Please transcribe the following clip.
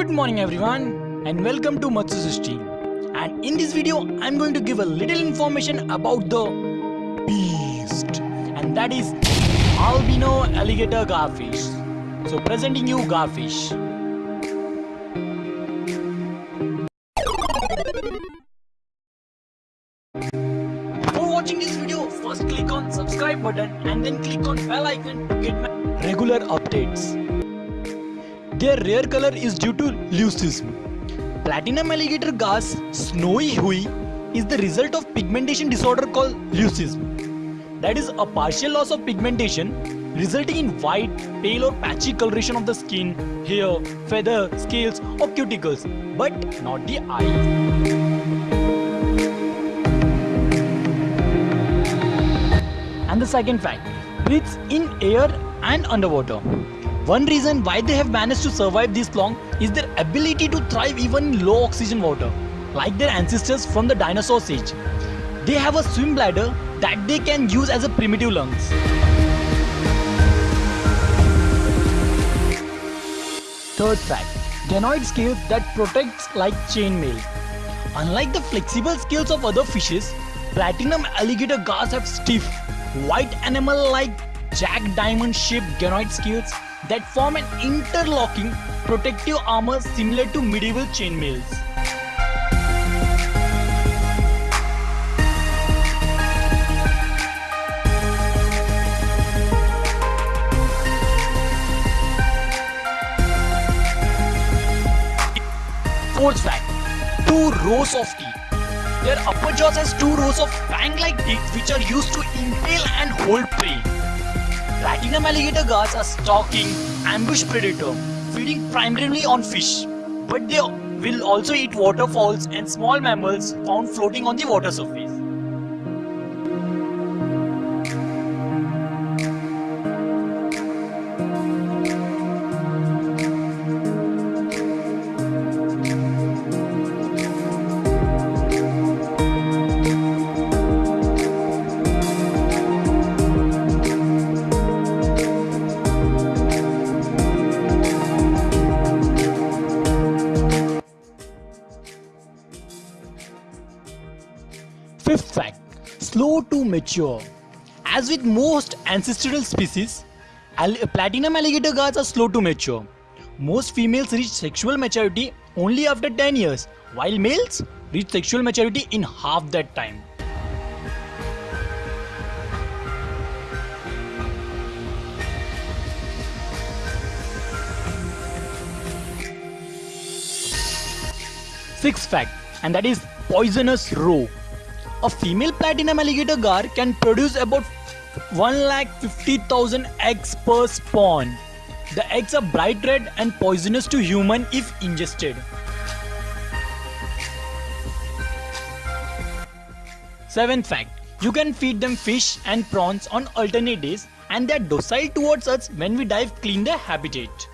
Good morning everyone and welcome to Matsushushti. And in this video I'm going to give a little information about the beast and that is albino alligator garfish. So presenting you garfish. Before watching this video, first click on subscribe button and then click on bell icon to get regular updates. Their rare color is due to leucism. Platinum alligator gar's snowy hui is the result of pigmentation disorder called leucism. That is a partial loss of pigmentation resulting in white, pale or patchy coloration of the skin, hair, feather, scales or cuticles, but not the eyes. And the second fact, breathes in air and underwater. One reason why they have managed to survive this long is their ability to thrive even in low oxygen water, like their ancestors from the dinosaur age. They have a swim bladder that they can use as a primitive lungs. Third fact, ganoid scales that protects like chainmail. Unlike the flexible scales of other fishes, platinum alligator gars have stiff, white enamel-like jack diamond shaped ganoid scales that form an interlocking protective armor similar to medieval chainmails. Fourth fact, two rows of teeth. Their upper jaws has two rows of fang-like teeth which are used to impale and hold prey. Platinum alligator gars are stalking, ambush predator, feeding primarily on fish. But they will also eat waterfalls and small mammals found floating on the water surface. Fifth fact slow to mature. As with most ancestral species, platinum alligator gars are slow to mature. Most females reach sexual maturity only after 10 years, while males reach sexual maturity in half that time. Sixth fact, and that is poisonous roe. A female platinum alligator gar can produce about 1,50,000 eggs per spawn. The eggs are bright red and poisonous to human if ingested. Seventh fact, you can feed them fish and prawns on alternate days and they are docile towards us when we dive clean their habitat.